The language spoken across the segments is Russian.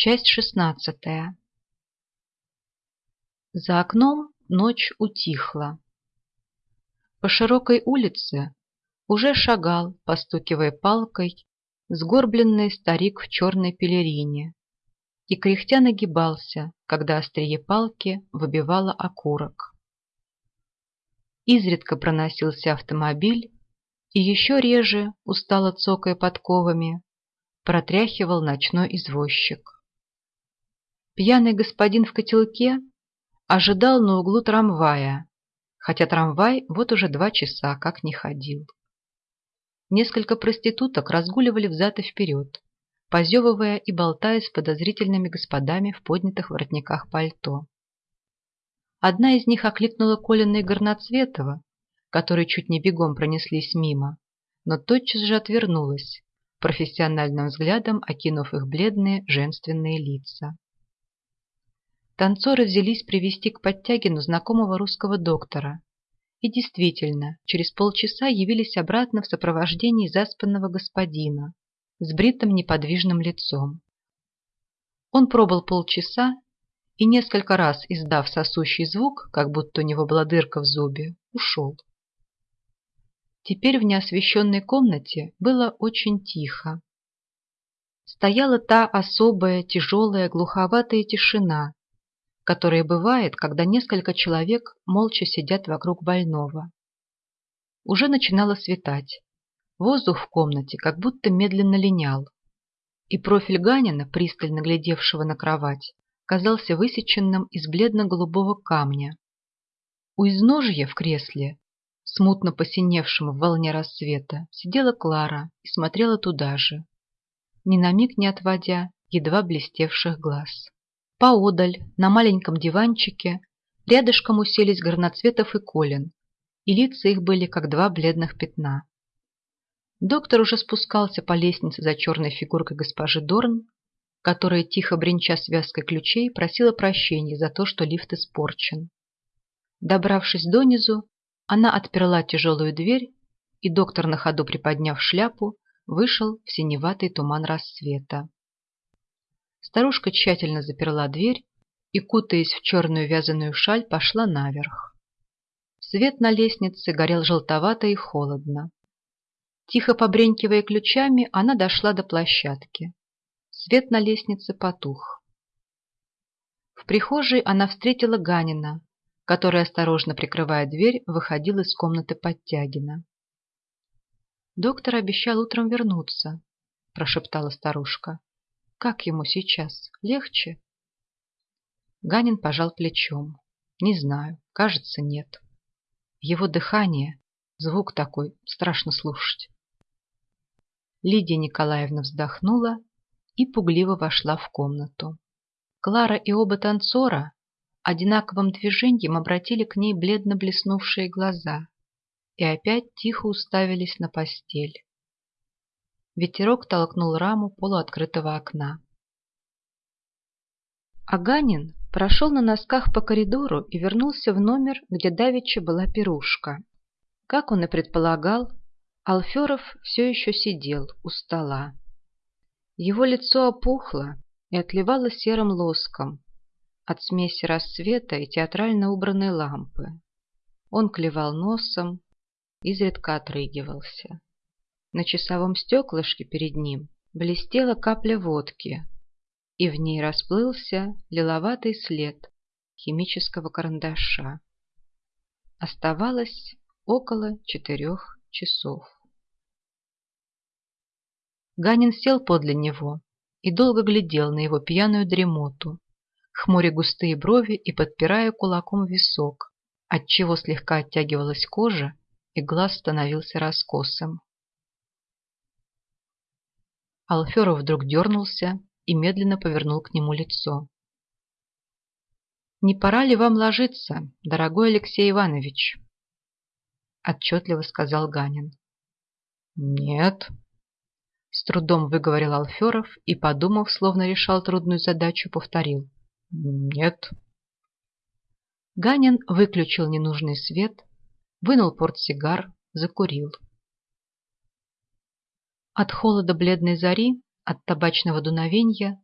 Часть шестнадцатая. За окном ночь утихла. По широкой улице уже шагал, постукивая палкой, сгорбленный старик в черной пелерине и кряхтя нагибался, когда острие палки выбивало окурок. Изредка проносился автомобиль, и еще реже, устало цокая подковами, протряхивал ночной извозчик. Пьяный господин в котелке ожидал на углу трамвая, хотя трамвай вот уже два часа как не ходил. Несколько проституток разгуливали взад и вперед, позевывая и болтая с подозрительными господами в поднятых воротниках пальто. Одна из них окликнула Колина и Горноцветова, которые чуть не бегом пронеслись мимо, но тотчас же отвернулась, профессиональным взглядом окинув их бледные женственные лица. Танцоры взялись привести к Подтягину знакомого русского доктора. И действительно, через полчаса явились обратно в сопровождении заспанного господина с бритым неподвижным лицом. Он пробыл полчаса и, несколько раз издав сосущий звук, как будто у него была дырка в зубе, ушел. Теперь в неосвещенной комнате было очень тихо. Стояла та особая, тяжелая, глуховатая тишина, которое бывает, когда несколько человек молча сидят вокруг больного. Уже начинало светать. Воздух в комнате как будто медленно линял, и профиль Ганина, пристально глядевшего на кровать, казался высеченным из бледно-голубого камня. У изножья в кресле, смутно посиневшем в волне рассвета, сидела Клара и смотрела туда же, ни на миг не отводя едва блестевших глаз. Поодаль, на маленьком диванчике, рядышком уселись Горноцветов и Колин, и лица их были как два бледных пятна. Доктор уже спускался по лестнице за черной фигуркой госпожи Дорн, которая, тихо бренча связкой ключей, просила прощения за то, что лифт испорчен. Добравшись донизу, она отперла тяжелую дверь, и доктор, на ходу приподняв шляпу, вышел в синеватый туман рассвета. Старушка тщательно заперла дверь и, кутаясь в черную вязаную шаль, пошла наверх. Свет на лестнице горел желтовато и холодно. Тихо побренькивая ключами, она дошла до площадки. Свет на лестнице потух. В прихожей она встретила Ганина, который, осторожно прикрывая дверь, выходил из комнаты Подтягина. «Доктор обещал утром вернуться», – прошептала старушка. Как ему сейчас? Легче? Ганин пожал плечом. Не знаю, кажется, нет. Его дыхание, звук такой, страшно слушать. Лидия Николаевна вздохнула и пугливо вошла в комнату. Клара и оба танцора одинаковым движением обратили к ней бледно блеснувшие глаза и опять тихо уставились на постель. Ветерок толкнул раму полуоткрытого окна. Аганин прошел на носках по коридору и вернулся в номер, где давеча была пирушка. Как он и предполагал, Алферов все еще сидел у стола. Его лицо опухло и отливало серым лоском от смеси рассвета и театрально убранной лампы. Он клевал носом, изредка отрыгивался. На часовом стеклышке перед ним блестела капля водки, и в ней расплылся лиловатый след химического карандаша. Оставалось около четырех часов. Ганин сел подле него и долго глядел на его пьяную дремоту, хмуря густые брови и подпирая кулаком висок, отчего слегка оттягивалась кожа и глаз становился раскосым. Алферов вдруг дернулся и медленно повернул к нему лицо. «Не пора ли вам ложиться, дорогой Алексей Иванович?» Отчетливо сказал Ганин. «Нет», — с трудом выговорил Алферов и, подумав, словно решал трудную задачу, повторил. «Нет». Ганин выключил ненужный свет, вынул портсигар, закурил. От холода бледной зари, от табачного дуновения,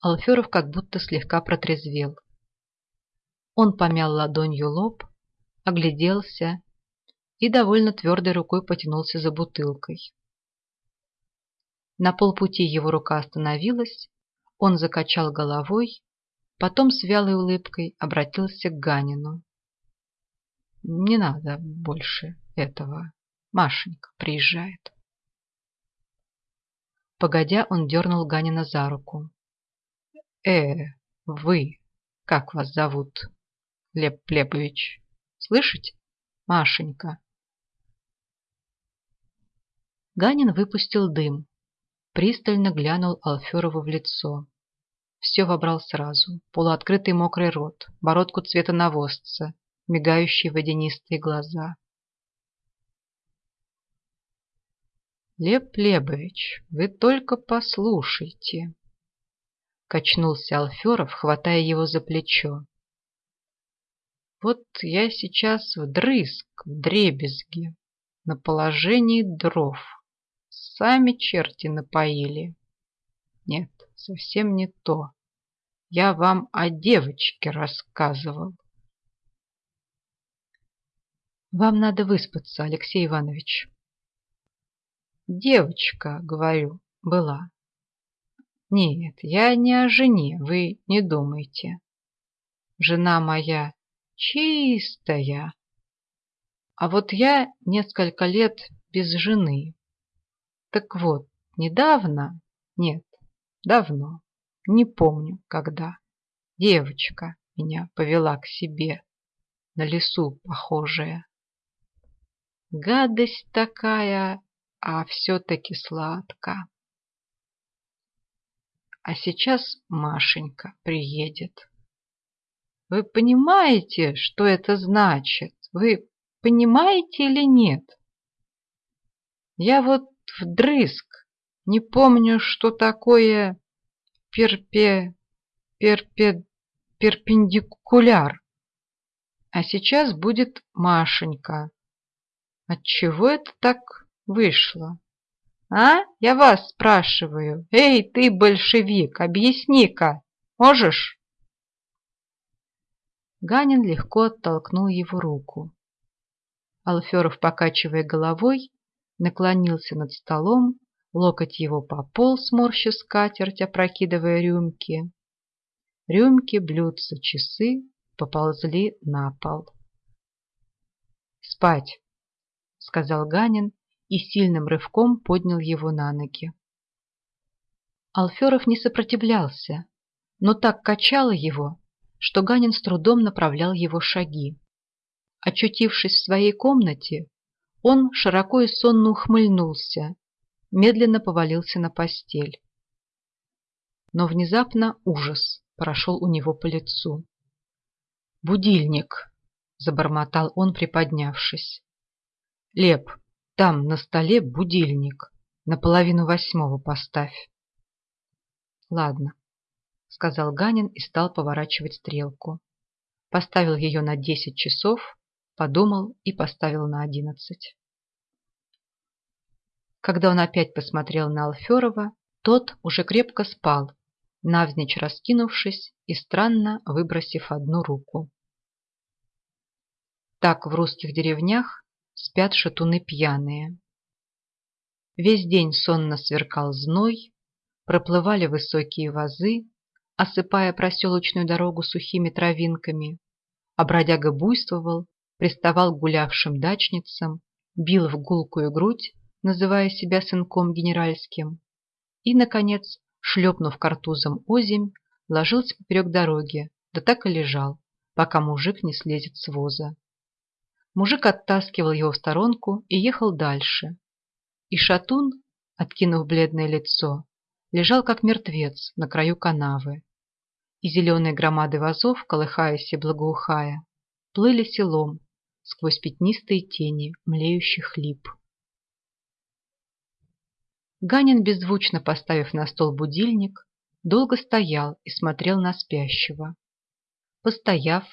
Алферов как будто слегка протрезвел. Он помял ладонью лоб, огляделся и довольно твердой рукой потянулся за бутылкой. На полпути его рука остановилась, он закачал головой, потом с вялой улыбкой обратился к Ганину. «Не надо больше этого. Машенька приезжает». Погодя, он дернул Ганина за руку. «Э, вы, как вас зовут?» «Леп Лепович. Слышите? Машенька». Ганин выпустил дым, пристально глянул Алферову в лицо. Все вобрал сразу. Полуоткрытый мокрый рот, бородку цвета навозца, мигающие водянистые глаза. Леп Лебович, вы только послушайте. Качнулся Алферов, хватая его за плечо. Вот я сейчас вдрызг, в дребезги, на положении дров. Сами черти напоили. Нет, совсем не то. Я вам о девочке рассказывал. Вам надо выспаться, Алексей Иванович. Девочка, говорю, была. Нет, я не о жене, вы не думайте. Жена моя чистая. А вот я несколько лет без жены. Так вот, недавно, нет, давно, не помню когда, девочка меня повела к себе, на лесу похожая. Гадость такая, а все-таки сладко. А сейчас Машенька приедет. Вы понимаете, что это значит? Вы понимаете или нет? Я вот вдрызг не помню, что такое перпе... перпе... перпендикуляр. А сейчас будет Машенька. Отчего это так вышло. А? Я вас спрашиваю. Эй, ты, большевик, объясни-ка. Можешь? Ганин легко оттолкнул его руку. Алферов, покачивая головой, наклонился над столом, локоть его пополз, морща скатерть, опрокидывая рюмки. Рюмки, блюдца, часы поползли на пол. «Спать!» — сказал Ганин и сильным рывком поднял его на ноги. Алферов не сопротивлялся, но так качало его, что Ганин с трудом направлял его шаги. Очутившись в своей комнате, он широко и сонно ухмыльнулся, медленно повалился на постель. Но внезапно ужас прошел у него по лицу. «Будильник!» — забормотал он, приподнявшись. «Леп, там на столе будильник. На половину восьмого поставь. Ладно, сказал Ганин и стал поворачивать стрелку. Поставил ее на десять часов, подумал и поставил на одиннадцать. Когда он опять посмотрел на Алферова, тот уже крепко спал, навзничь раскинувшись и странно выбросив одну руку. Так в русских деревнях спят шатуны пьяные. Весь день сонно сверкал зной, проплывали высокие вазы, осыпая проселочную дорогу сухими травинками, а бродяга буйствовал, приставал к гулявшим дачницам, бил в гулкую грудь, называя себя сынком генеральским, и, наконец, шлепнув картузом озимь, ложился поперек дороги, да так и лежал, пока мужик не слезет с воза. Мужик оттаскивал его в сторонку и ехал дальше. И шатун, откинув бледное лицо, лежал как мертвец на краю канавы. И зеленые громады вазов, колыхаясь и благоухая, плыли селом сквозь пятнистые тени млеющих лип. Ганин, беззвучно поставив на стол будильник, долго стоял и смотрел на спящего. Постояв,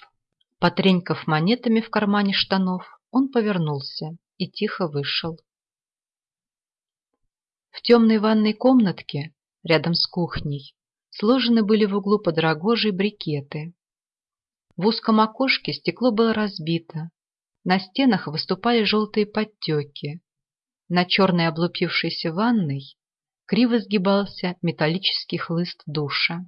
Потренькав монетами в кармане штанов, он повернулся и тихо вышел. В темной ванной комнатке, рядом с кухней, сложены были в углу под брикеты. В узком окошке стекло было разбито, на стенах выступали желтые подтеки, на черной облупившейся ванной криво сгибался металлический хлыст душа.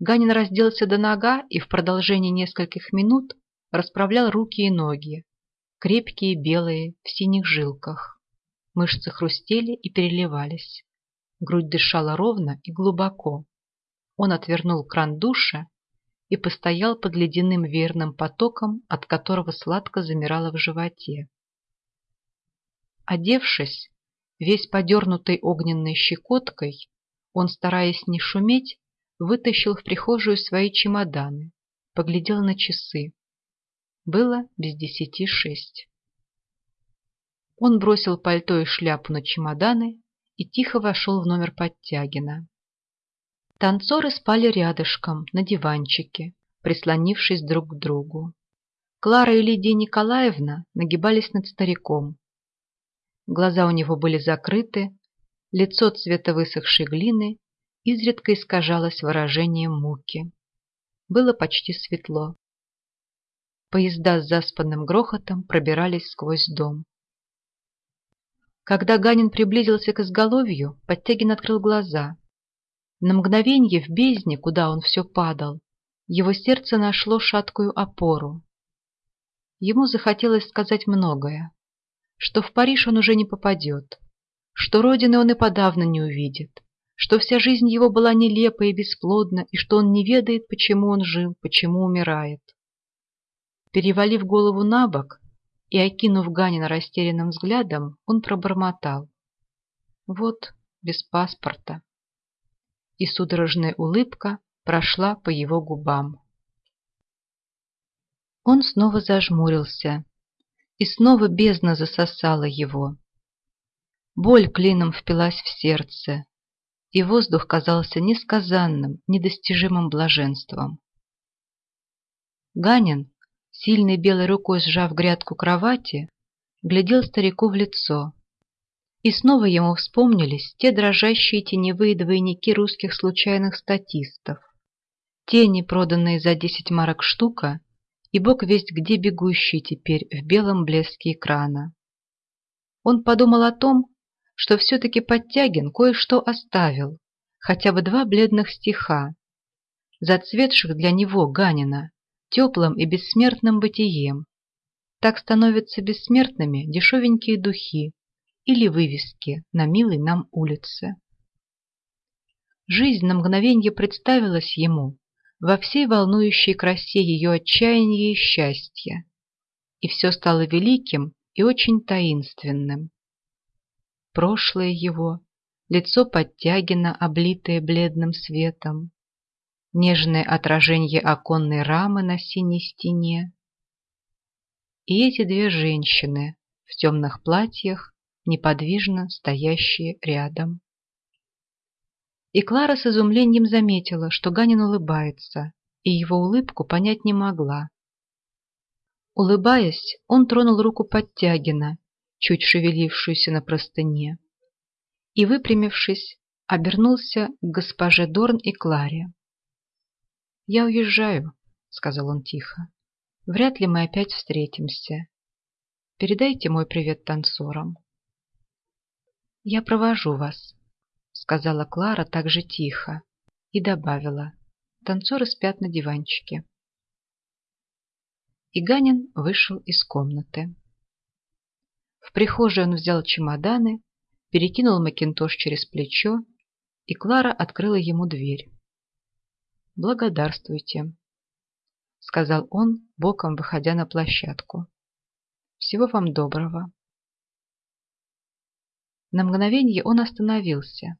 Ганин разделся до нога и в продолжении нескольких минут расправлял руки и ноги, крепкие, белые, в синих жилках. Мышцы хрустели и переливались. Грудь дышала ровно и глубоко. Он отвернул кран душа и постоял под ледяным верным потоком, от которого сладко замирало в животе. Одевшись, весь подернутый огненной щекоткой, он, стараясь не шуметь, вытащил в прихожую свои чемоданы, поглядел на часы. Было без десяти шесть. Он бросил пальто и шляпу на чемоданы и тихо вошел в номер Подтягина. Танцоры спали рядышком, на диванчике, прислонившись друг к другу. Клара и Лидия Николаевна нагибались над стариком, Глаза у него были закрыты, лицо цвета высохшей глины изредка искажалось выражением муки. Было почти светло. Поезда с заспанным грохотом пробирались сквозь дом. Когда Ганин приблизился к изголовью, Подтягин открыл глаза. На мгновенье в бездне, куда он все падал, его сердце нашло шаткую опору. Ему захотелось сказать многое что в Париж он уже не попадет, что родины он и подавно не увидит, что вся жизнь его была нелепа и бесплодна, и что он не ведает, почему он жил, почему умирает. Перевалив голову на бок и окинув Ганина растерянным взглядом, он пробормотал. Вот, без паспорта. И судорожная улыбка прошла по его губам. Он снова зажмурился, и снова бездна засосала его. Боль клином впилась в сердце, и воздух казался несказанным, недостижимым блаженством. Ганин, сильной белой рукой сжав грядку кровати, глядел старику в лицо. И снова ему вспомнились те дрожащие теневые двойники русских случайных статистов. Тени, проданные за десять марок штука, и бог весть где бегущий теперь в белом блеске экрана. Он подумал о том, что все-таки Подтягин кое-что оставил, хотя бы два бледных стиха, зацветших для него, Ганина, теплым и бессмертным бытием. Так становятся бессмертными дешевенькие духи или вывески на милой нам улице. Жизнь на мгновенье представилась ему во всей волнующей красе ее отчаяния и счастья. И все стало великим и очень таинственным. Прошлое его, лицо Подтягина, облитое бледным светом, нежное отражение оконной рамы на синей стене. И эти две женщины в темных платьях, неподвижно стоящие рядом. И Клара с изумлением заметила, что Ганин улыбается, и его улыбку понять не могла. Улыбаясь, он тронул руку Подтягина, чуть шевелившуюся на простыне, и, выпрямившись, обернулся к госпоже Дорн и Кларе. «Я уезжаю», — сказал он тихо. «Вряд ли мы опять встретимся. Передайте мой привет танцорам». «Я провожу вас», сказала Клара так же тихо и добавила. Танцоры спят на диванчике. И Ганин вышел из комнаты. В прихожей он взял чемоданы, перекинул макинтош через плечо, и Клара открыла ему дверь. «Благодарствуйте», — сказал он, боком выходя на площадку. «Всего вам доброго». На мгновение он остановился,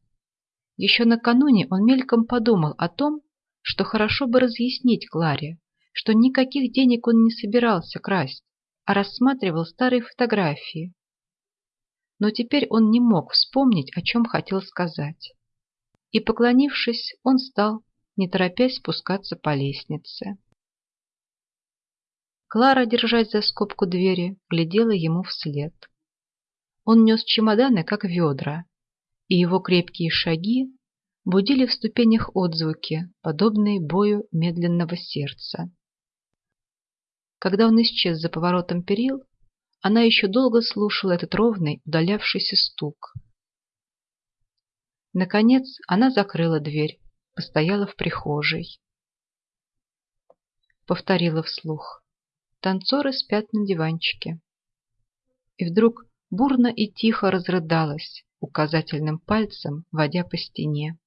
еще накануне он мельком подумал о том, что хорошо бы разъяснить Кларе, что никаких денег он не собирался красть, а рассматривал старые фотографии. Но теперь он не мог вспомнить, о чем хотел сказать. И, поклонившись, он стал, не торопясь спускаться по лестнице. Клара, держась за скобку двери, глядела ему вслед. Он нес чемоданы, как ведра, и его крепкие шаги будили в ступенях отзвуки, подобные бою медленного сердца. Когда он исчез за поворотом перил, она еще долго слушала этот ровный, удалявшийся стук. Наконец она закрыла дверь, постояла в прихожей. Повторила вслух. Танцоры спят на диванчике. И вдруг бурно и тихо разрыдалась, указательным пальцем водя по стене.